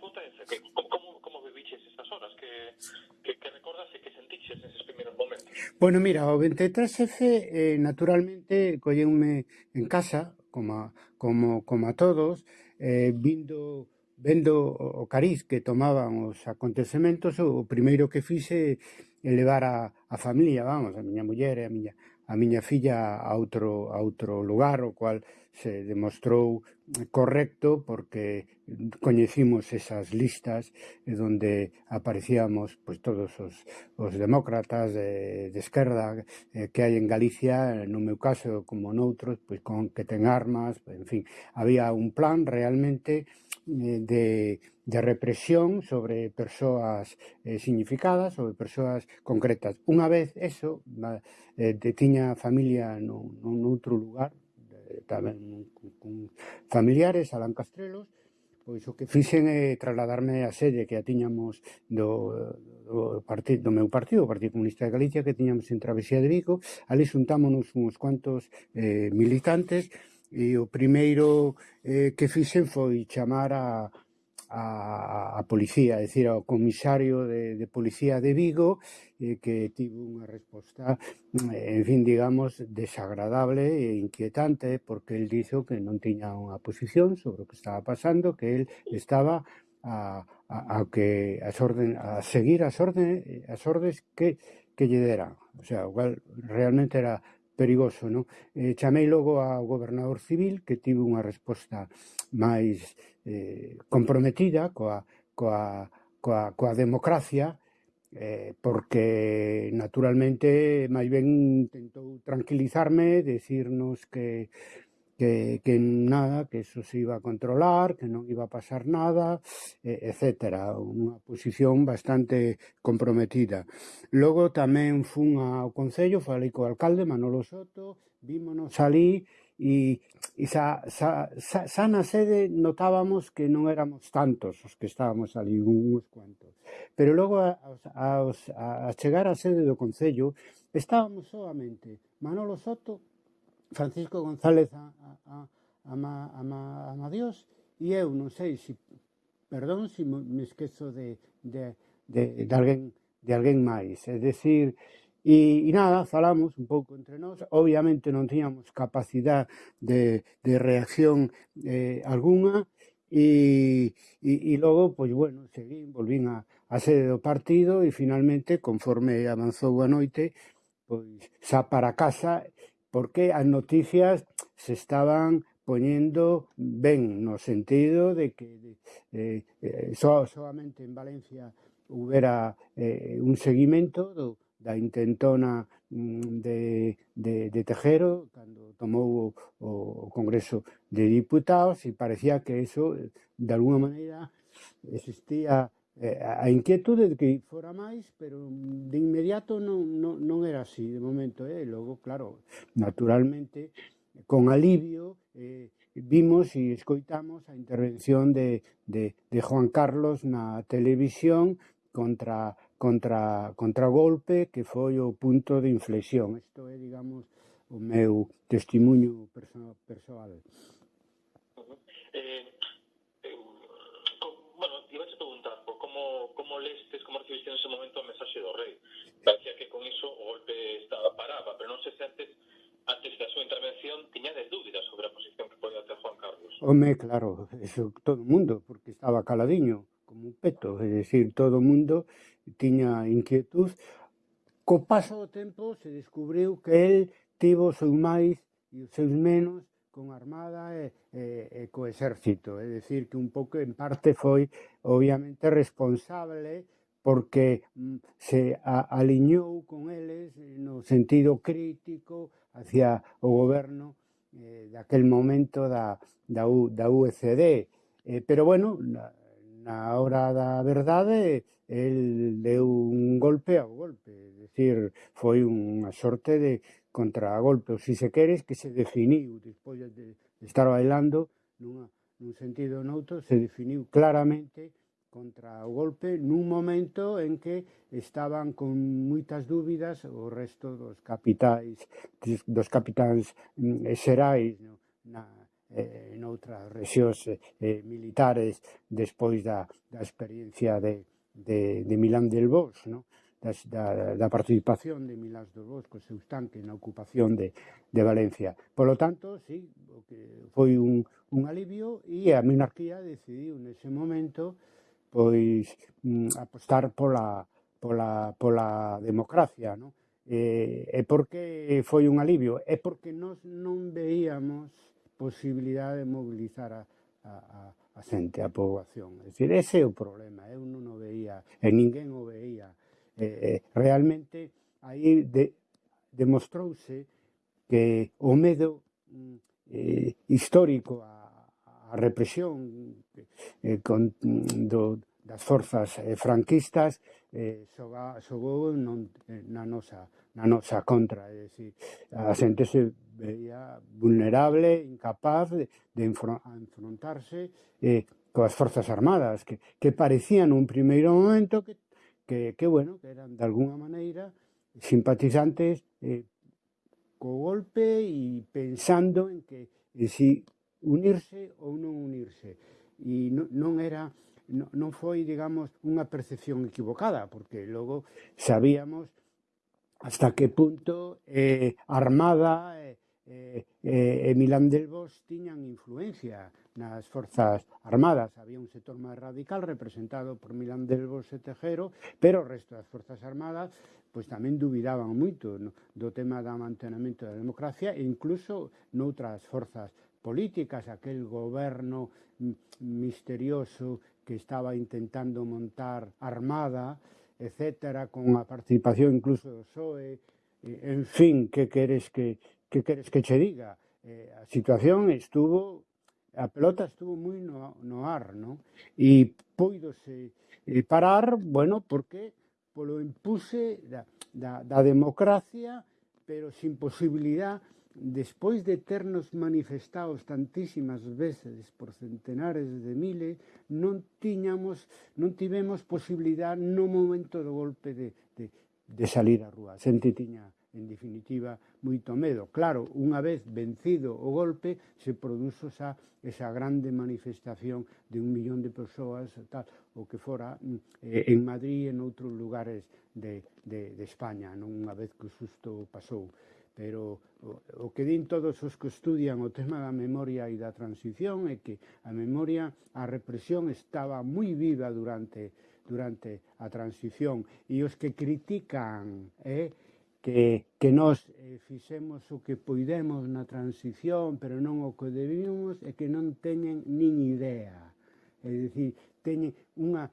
acontece? Que, como, como viviches esas horas? Que, que, que recordas e que sentiches neses primeiros momentos? Bueno, mira, o 23F, eh, naturalmente, colleume en casa, como, como, como a todos, eh, vindo vendo o cariz que tomaban os acontecementos, o primeiro que fixe é levar a, a familia, vamos, a miña muller e a miña, a miña filla a outro, a outro lugar, o cual se demostrou correcto porque coñecimos esas listas eh, donde aparecíamos pois, todos os, os demócratas de, de esquerda eh, que hai en Galicia, no meu caso como noutros, pois con que ten armas, en fin, había un plan realmente de, de represión sobre persoas eh, significadas, sobre persoas concretas. Unha vez eso, eh, tiña familia nun, nun outro lugar, tamén con familiares Alan Castrelos, pois o que fixen é trasladarme a sede que a tiñamos do, do, partido, do meu partido, o Partido Comunista de Galicia, que tiñamos en Travesía de Vigo. Ali xuntámonos uns cuantos eh, militantes e o primeiro eh, que fixen foi chamar a, a, a policía, é dicir, ao comisario de, de policía de Vigo eh, que tivo unha resposta, eh, en fin, digamos, desagradable e inquietante porque el dixo que non tiña unha posición sobre o que estaba pasando, que el estaba a, a, a que as orden, a seguir as órdenes as ordes que, que lle deran. O sea, o cual realmente era perigoso, non? Eh, chamei logo ao gobernador civil que tivo unha resposta máis eh, comprometida coa, coa, coa, coa democracia eh, porque naturalmente máis ben tentou tranquilizarme, decirnos que que, que nada, que eso se iba a controlar, que non iba a pasar nada, etc. Unha posición bastante comprometida. Logo tamén fun ao Concello, falei co alcalde Manolo Soto, vímonos ali e, e xa, xa, xa, xa na sede notábamos que non éramos tantos os que estábamos ali, uns cuantos. Pero logo a, a, a, a chegar á sede do Concello estábamos solamente Manolo Soto Francisco González ama, ama, ama Dios e eu non sei se si, perdón se si me esquezo de, de, de, de alguén de alguén máis, é dicir e, e nada, falamos un pouco entre nós. Obviamente non tiñamos capacidade de, de reacción eh, alguna e, e, e logo, pois bueno, seguín, volvín a, a sede do partido e finalmente, conforme avanzou a noite, pois xa para casa porque as noticias se estaban poñendo ben no sentido de que eh, eh, so, solamente en Valencia houbera eh, un seguimento do, da intentona mm, de, de, de Tejero cando tomou o, o Congreso de Diputados e parecía que eso, eh, de alguna maneira, existía Eh, a inquietude de que fora máis, pero de inmediato non, non, non era así, de momento, eh? logo, claro, naturalmente, con alivio, eh, vimos e escoitamos a intervención de, de, de Juan Carlos na televisión contra contra contra o golpe que foi o punto de inflexión. Isto é, digamos, o meu testimonio perso persoal. Uh -huh. eh, destes como en ese momento a mensaxe do rei. Parecía que con iso o golpe estaba paraba, pero non sei se antes antes da súa intervención tiñades dúbidas sobre a posición que podía ter Juan Carlos. Home, claro, eso todo o mundo, porque estaba caladiño, como un peto, é dicir, todo o mundo tiña inquietud. Co paso do tempo se descubriu que el tivo os seus máis e os seus menos con a Armada e, e, e co exército. É dicir, que un pouco, en parte, foi obviamente responsable porque mm, se aliñou con eles no sentido crítico hacia o goberno eh, daquel momento da, da, U, da UCD. Eh, pero bueno, na, na hora da verdade, el deu un golpe ao golpe. É dicir, foi unha sorte de, contragolpe, ou se se queres, que se definiu despois de estar bailando nunha, nun sentido ou noutro, se definiu claramente contra o golpe nun momento en que estaban con moitas dúbidas o resto dos capitais dos capitáns mm, eh, xerais no, na, eh, noutras rexións eh, eh, militares despois da, da experiencia de, de, de Milán del Bosch, no? das, da, da participación de Milas dos Boscos seus tanques na ocupación de, de Valencia. Polo tanto, sí, o que foi un, un alivio e a monarquía decidiu nese momento pois mm, apostar pola, pola, pola democracia, non? E, e por que foi un alivio? É porque nós non veíamos posibilidade de mobilizar a, a, a, a xente, a poboación. É dicir, ese é o problema, eu non o veía, e ninguén o veía Eh, eh, realmente aí de, demostrouse que o medo mm, eh, histórico a, a represión eh, con, mm, do, das forzas eh, franquistas eh, xoga, xogou non, eh, na, nosa, na nosa contra. É dicir, a xente se veía vulnerable, incapaz de, de enfrontarse eh, coas forzas armadas que, que parecían un primeiro momento que que, que bueno, que eran de alguna maneira simpatizantes eh, co golpe e pensando en que en si unirse ou non unirse. E non, non era non, foi, digamos, unha percepción equivocada, porque logo sabíamos hasta que punto eh, Armada eh, eh, eh, e Milán del Bosch tiñan influencia nas forzas armadas. Había un sector máis radical representado por Milán del Bosch e Tejero, pero o resto das forzas armadas pois tamén dubidaban moito no, do tema do mantenamento da democracia e incluso noutras forzas políticas, aquel goberno misterioso que estaba intentando montar armada, etcétera, con a participación incluso do PSOE, en fin, que queres que que queres que che diga? Eh, a situación estuvo, a pelota estuvo moi no, no ar, non? E poidose eh, parar, bueno, porque polo impuse da, da, da democracia, pero sin posibilidad, despois de ternos manifestados tantísimas veces por centenares de miles, non tiñamos, non tivemos posibilidad no momento do golpe de, de, de salir á rúa. A xente tiña en definitiva, moito medo. Claro, unha vez vencido o golpe, se produzo xa esa grande manifestación de un millón de persoas, tal, o que fora mm, eh, en Madrid e en outros lugares de, de, de España, non unha vez que o susto pasou. Pero o, o que din todos os que estudian o tema da memoria e da transición é que a memoria, a represión estaba moi viva durante durante a transición e os que critican eh, que, que nós eh, fixemos o que poidemos na transición, pero non o que debimos, e que non teñen nin idea. É dicir, teñen unha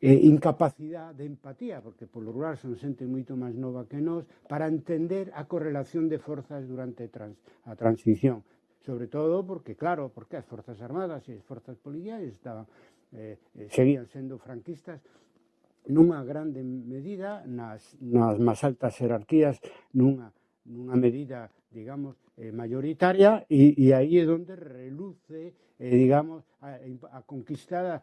eh, incapacidade de empatía, porque polo rural son xente moito máis nova que nós, para entender a correlación de forzas durante trans, a transición. Sobre todo porque, claro, porque as forzas armadas e as forzas policiais estaban, eh, eh seguían sendo franquistas nunha grande medida nas, nas máis altas jerarquías, nunha, nunha medida, digamos, eh, mayoritaria, e, e aí é onde reluce, eh, digamos, a, a conquistada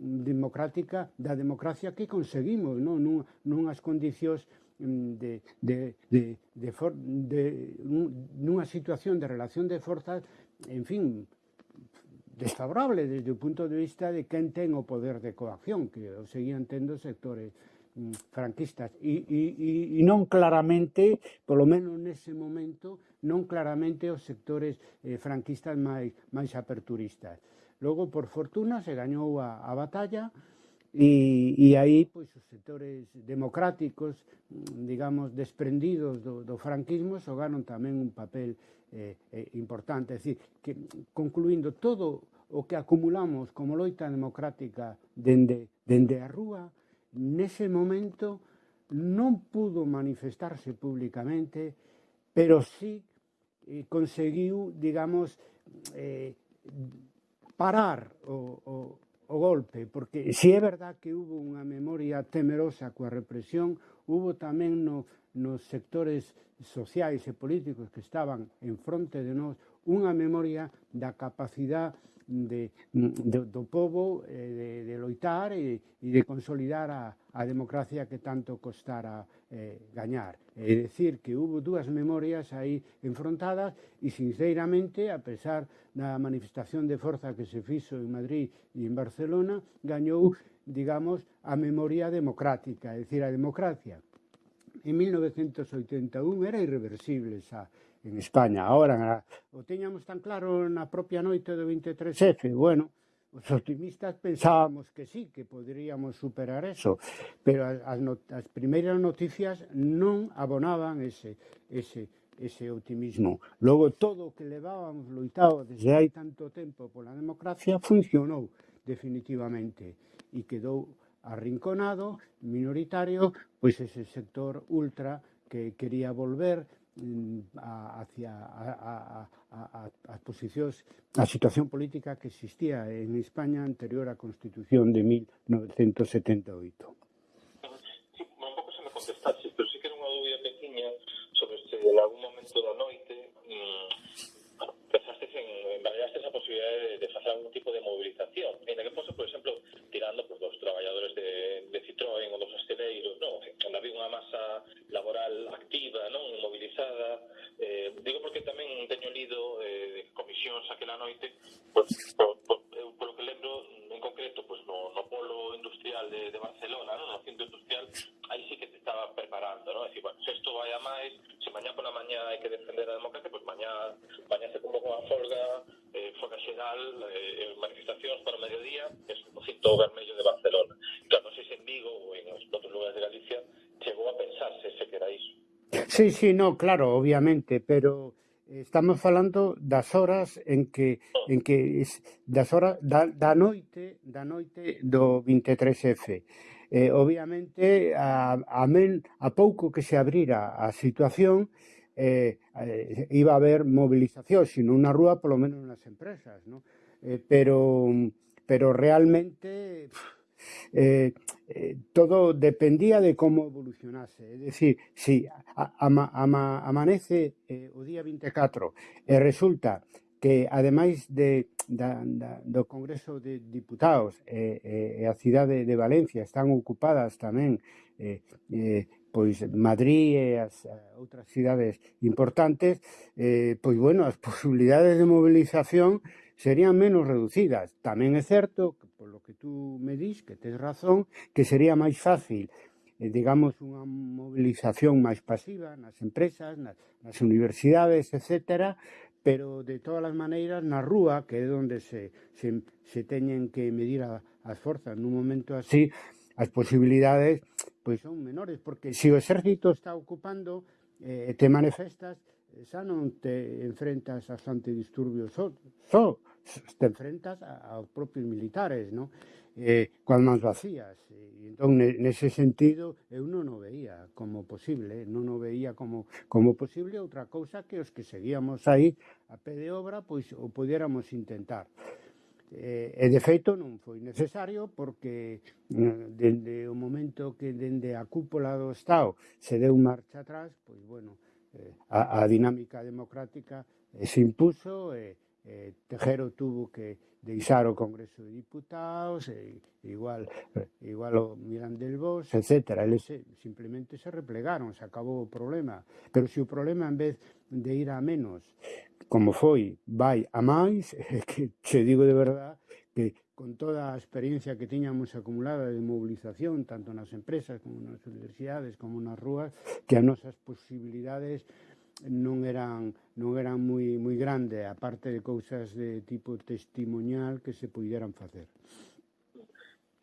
democrática da democracia que conseguimos, non? Nun, nunhas condicións mm, de, de, de, de, for, de, de nunha situación de relación de forzas, en fin, desfavorable desde o punto de vista de quen ten o poder de coacción, que o seguían tendo sectores mm, franquistas e, e, e non claramente, polo menos nese momento, non claramente os sectores eh, franquistas máis, máis aperturistas. Logo, por fortuna, se gañou a, a batalla, E, e aí, pois, os sectores democráticos, digamos, desprendidos do, do franquismo, xogaron tamén un papel eh, eh, importante. É dicir, que, concluindo, todo o que acumulamos como loita democrática dende, dende a rúa, nese momento non pudo manifestarse públicamente, pero sí eh, conseguiu, digamos, eh, parar o, o, o golpe, porque si é verdad que hubo unha memoria temerosa coa represión, hubo tamén no, nos sectores sociais e políticos que estaban en fronte de nós unha memoria da capacidade Mm, de, do, do povo eh, de, de loitar e, e de consolidar a, a democracia que tanto costara eh, gañar. É dicir, que hubo dúas memorias aí enfrontadas e, sinceramente, a pesar da manifestación de forza que se fixo en Madrid e en Barcelona, gañou, digamos, a memoria democrática, é dicir, a democracia. En 1981 era irreversible esa, en España. Ahora, o tiñamos tan claro na propia noite do 23F, bueno, os optimistas pensábamos que sí, que poderíamos superar eso, pero as, not as primeiras noticias non abonaban ese, ese, ese optimismo. Logo, todo o que levábamos loitado desde hai tanto tempo pola democracia funcionou definitivamente e quedou arrinconado, minoritario, pois ese sector ultra que quería volver a, hacia a, a, a, posicións a situación política que existía en España anterior á Constitución de 1978. Sí, un pouco se me contestaste, pero sí que era unha dúbida pequeña sobre se en algún momento da noite mmm, pensaste en, en valoraste esa posibilidad de, de facer algún tipo de movilización. En que fosse, por exemplo, tirando pues, dos traballadores de, de Citroën ou dos esteleiros non? onde había unha masa laboral activa, non mobilizada eh, digo porque tamén teño lido eh, de comisións aquela noite pues, por, por Sí, sí, no, claro, obviamente, pero estamos falando das horas en que en que das horas da, da noite, da noite do 23F. Eh, obviamente a a, men, a pouco que se abrira a situación eh, eh iba a haber movilización, sino unha rúa polo menos nas empresas, ¿no? Eh, pero pero realmente pff, eh, eh, todo dependía de como evolucionase. É dicir, si ama, ama, amanece eh, o día 24 e resulta que ademais de, da, da, do Congreso de Diputados e, eh, e a cidade de Valencia están ocupadas tamén eh, eh, pois Madrid e as eh, outras cidades importantes, eh, pois bueno, as posibilidades de movilización serían menos reducidas. Tamén é certo, que, polo que tú me dis, que tes razón, que sería máis fácil eh, digamos, unha mobilización máis pasiva nas empresas, nas, nas universidades, etc., pero de todas as maneiras na rúa, que é onde se, se, se teñen que medir a, as forzas nun momento así, as posibilidades pois son menores, porque se o exército está ocupando eh, te manifestas, Eh, xa non te enfrentas aos antidisturbios só, só te enfrentas aos propios militares, non? Eh, coas mans vacías. Eh, e, entón, nese sentido, eu non o veía como posible, non o veía como, como posible outra cousa que os que seguíamos aí a pé de obra, pois o pudiéramos intentar. Eh, e de feito non foi necesario porque eh, dende o momento que dende a cúpula do Estado se deu marcha atrás, pois bueno, a, a dinámica democrática eh, se impuso e e Tejero tuvo que deixar o Congreso de Diputados, e, igual, igual o Milán del Bos, etc. Eles simplemente se replegaron, se acabou o problema. Pero se o problema, en vez de ir a menos, como foi, vai a máis, que che digo de verdad, que con toda a experiencia que tiñamos acumulada de mobilización, tanto nas empresas como nas universidades, como nas rúas, que as nosas posibilidades non eran non eran moi moi grande, aparte de cousas de tipo testimonial que se pudieran facer.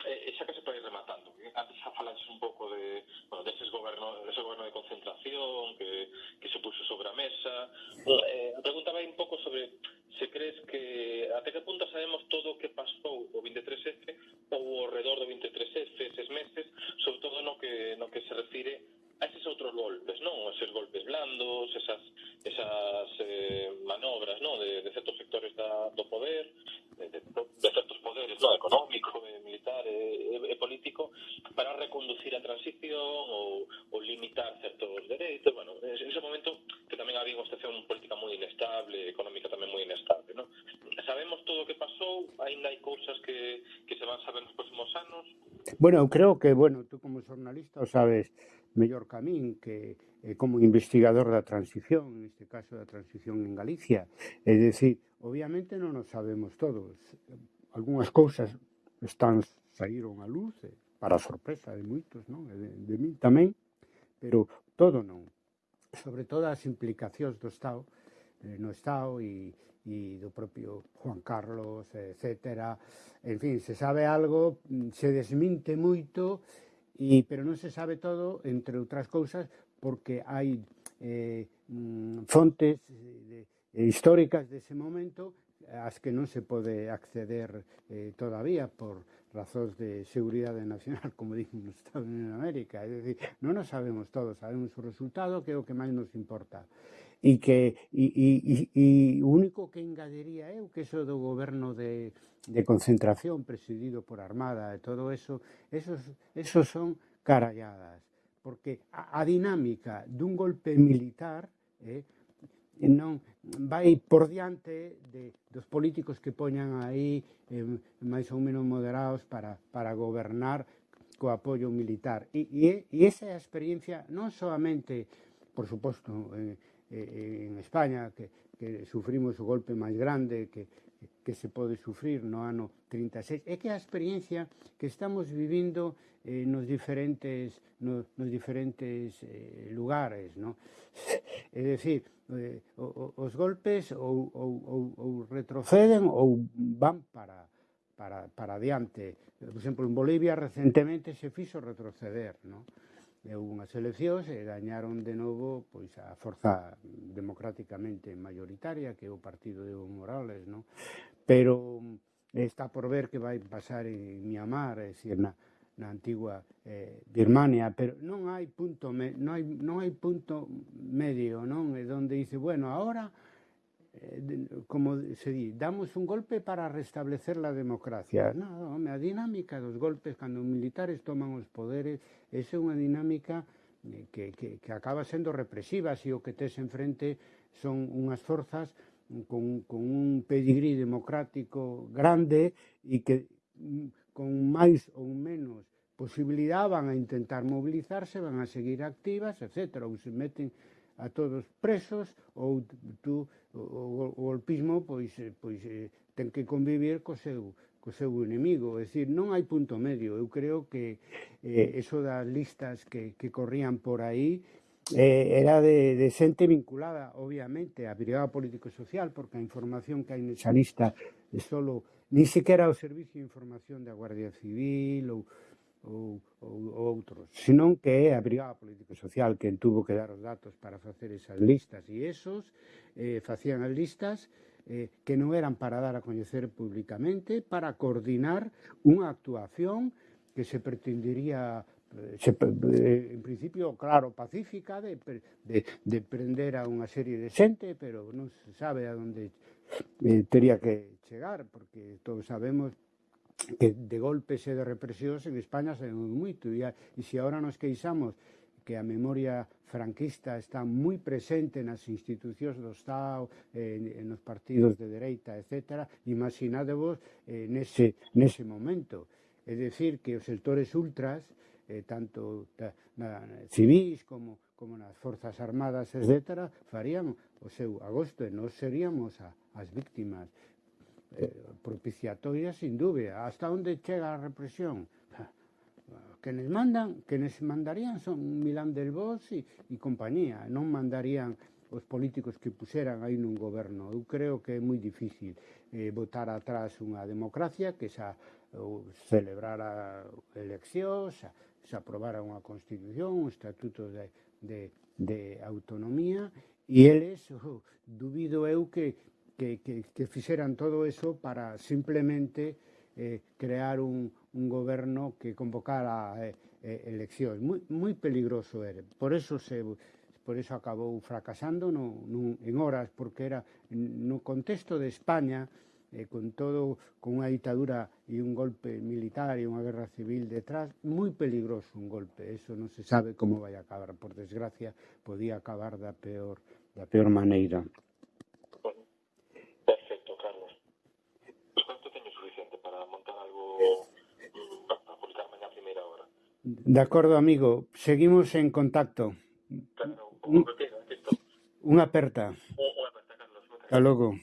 Eh, e xa que se pode rematando, antes xa falaches un pouco de, bueno, deses goberno, dese goberno de concentración que, que se puxo sobre a mesa. Eh, preguntaba un pouco sobre se crees que até que punto sabemos todo o que pasou o 23F ou ao redor do 23F eses meses, sobre todo no que, no que se refire a eses outros golpes, non? Eses golpes blandos, esas, esas eh, manobras, non? De, de certos sectores da, do Bueno, eu creo que, bueno, tú como xornalista o sabes mellor que a min que eh, como investigador da transición, neste caso da transición en Galicia, é dicir, obviamente non o sabemos todos. Algúnas cousas están saíron a luz, eh, para sorpresa de moitos, non? E de, de min tamén, pero todo non. Sobre todo as implicacións do Estado, eh, no Estado e, e do propio Juan Carlos, etc. En fin, se sabe algo, mm, se desminte moito, e, pero non se sabe todo, entre outras cousas, porque hai eh, mm, fontes eh, de, eh, históricas dese momento as que non se pode acceder eh, todavía por razóns de seguridade nacional, como dicen nos Estados Unidos de América. É dicir, non nos sabemos todo, sabemos o resultado, que é o que máis nos importa. E que e, e, e, e único que engadiría eu que eso do goberno de, de concentración presidido por Armada e todo eso, esos, esos son caralladas. Porque a, a dinámica dun golpe militar eh, non, vai por diante de, dos políticos que poñan aí eh, máis ou menos moderados para, para gobernar co apoio militar. E, e, e esa é a experiencia non solamente, por suposto, en, en España, que, que sufrimos o golpe máis grande que, que se pode sufrir no ano 36, é que a experiencia que estamos vivindo eh, nos diferentes, no, nos diferentes eh, lugares, no? É dicir, eh, os golpes ou, ou, ou, ou retroceden ou van para, para, para adiante. Por exemplo, en Bolivia recentemente se fixo retroceder, non? E unhas eleccións e gañaron de novo pois a forza democráticamente maioritaria que é o partido de Evo Morales, non? Pero está por ver que vai pasar en Myanmar, é dicir, na, na antigua eh, Birmania, pero non hai punto me, non hai, non hai punto medio, non? É onde dice, bueno, agora eh, como se di, damos un golpe para restablecer a democracia. Non, home, a dinámica dos golpes cando os militares toman os poderes, esa é unha dinámica eh, que, que, que acaba sendo represiva se o que tes enfrente son unhas forzas con, con un pedigrí democrático grande e que mm, con máis ou menos posibilidade van a intentar mobilizarse, van a seguir activas, etc. Ou se meten a todos presos ou tú, o, o golpismo pois, eh, pois eh, ten que convivir co seu, co seu inimigo. É dicir, non hai punto medio. Eu creo que eh, eso das listas que, que corrían por aí eh, era de, de xente vinculada, obviamente, á brigada político-social, porque a información que hai nesa lista é solo ni sequera ao Servicio de Información da Guardia Civil ou, ou, ou, ou outros, senón que é a Brigada Político Social que tuvo que dar os datos para facer esas listas e esos eh, facían as listas eh, que non eran para dar a coñecer públicamente, para coordinar unha actuación que se pretendería eh, se, eh, en principio, claro, pacífica de, de, de prender a unha serie de xente, pero non se sabe a onde eh, teria que chegar, porque todos sabemos que de golpes e de represións en España se sabemos moito e, e se agora nos queixamos que a memoria franquista está moi presente nas institucións do Estado, eh, nos partidos de dereita, etc. Imaginadevos eh, nese, nese momento. É dicir, que os sectores ultras, eh, tanto da, na, civis como, como nas forzas armadas, etc., farían o seu agosto e nós seríamos a, as víctimas eh, propiciatoria sin dúbida. Hasta onde chega a represión? Quenes mandan, quenes mandarían son Milán del Bosch e, e compañía. Non mandarían os políticos que puseran aí nun goberno. Eu creo que é moi difícil eh, votar atrás unha democracia que xa ou celebrara eleccións, xa, xa aprobara unha constitución, un estatuto de, de, de autonomía, e eles, oh, dubido eu que que, que, que fixeran todo eso para simplemente eh, crear un, un goberno que convocara eh, eh, eleccións. Moi, moi peligroso era. Por eso se por eso acabou fracasando no, no, en horas, porque era no contexto de España, eh, con todo, con unha ditadura e un golpe militar e unha guerra civil detrás, moi peligroso un golpe. Eso non se sabe como vai acabar. Por desgracia, podía acabar da peor, da peor maneira. De acuerdo, amigo. Seguimos en contacto. Un, una aperta. Una aperta, Hasta luego.